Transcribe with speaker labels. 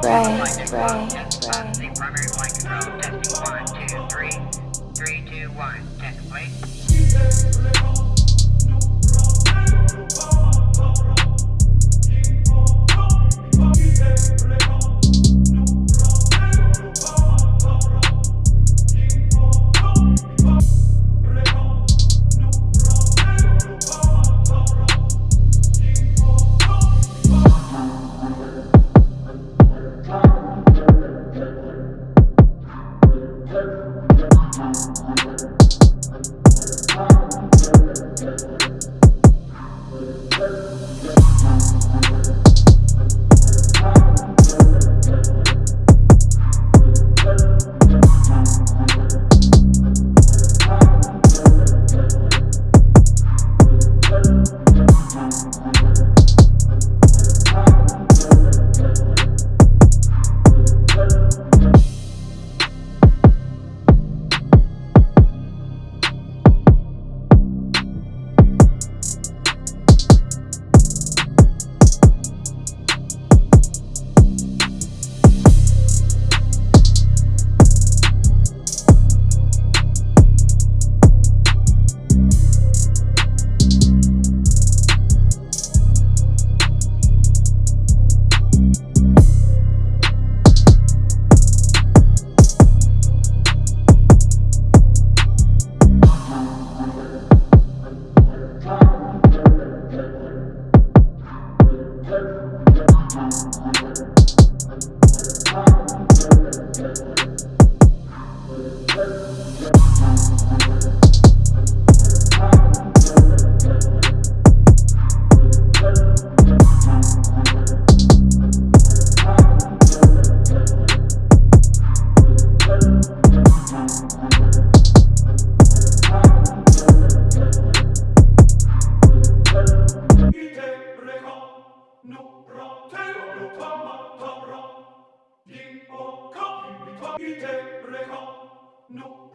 Speaker 1: Right, right, right.
Speaker 2: Primary flight control, testing one, two, three. Three, two, one. Test. Yeah.
Speaker 3: Ite nu pro teo nu tama tabra. Yin o ka yin mi ta ite reha. Nu